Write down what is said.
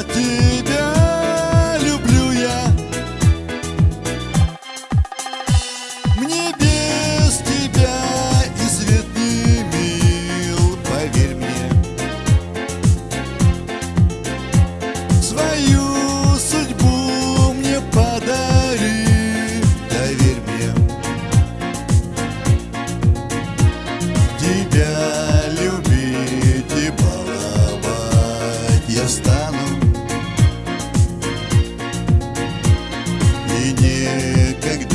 Fatih. Can't get